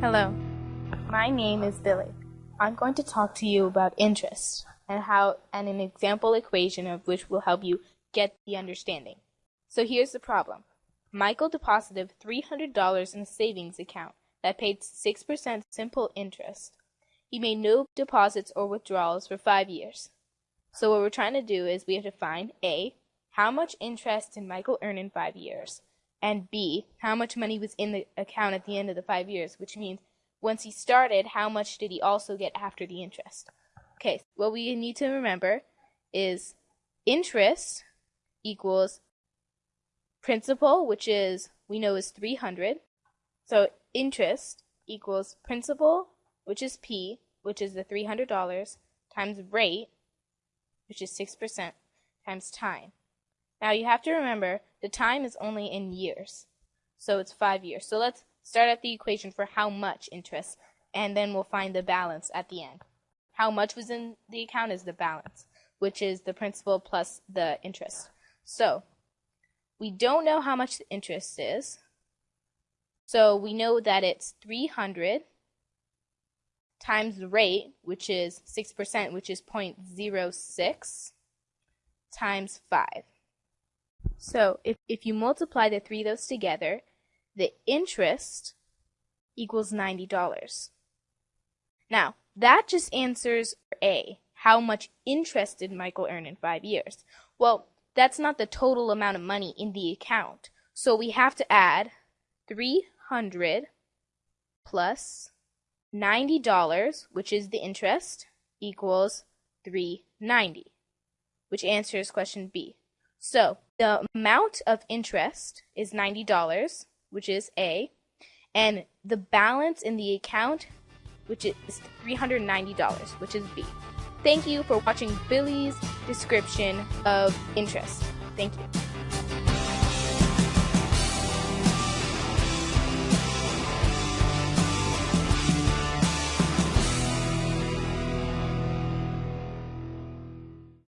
Hello, my name is Billy. I'm going to talk to you about interest and how and an example equation of which will help you get the understanding. So here's the problem. Michael deposited $300 in a savings account that paid 6% simple interest. He made no deposits or withdrawals for 5 years. So what we're trying to do is we have to find A, how much interest did Michael earn in 5 years? And B, how much money was in the account at the end of the 5 years, which means once he started, how much did he also get after the interest? Okay, what we need to remember is interest equals principal, which is we know is 300. So interest equals principal, which is P, which is the $300, times rate, which is 6%, times time. Now you have to remember the time is only in years. So it's five years. So let's start at the equation for how much interest, and then we'll find the balance at the end. How much was in the account is the balance, which is the principal plus the interest. So we don't know how much the interest is. So we know that it's 300 times the rate, which is 6%, which is 0.06, times 5. So if, if you multiply the three of those together, the interest equals $90. Now, that just answers A, how much interest did Michael earn in five years? Well, that's not the total amount of money in the account. So we have to add 300 plus $90, which is the interest, equals 390, which answers question B. So the amount of interest is $90, which is A, and the balance in the account, which is $390, which is B. Thank you for watching Billy's description of interest. Thank you.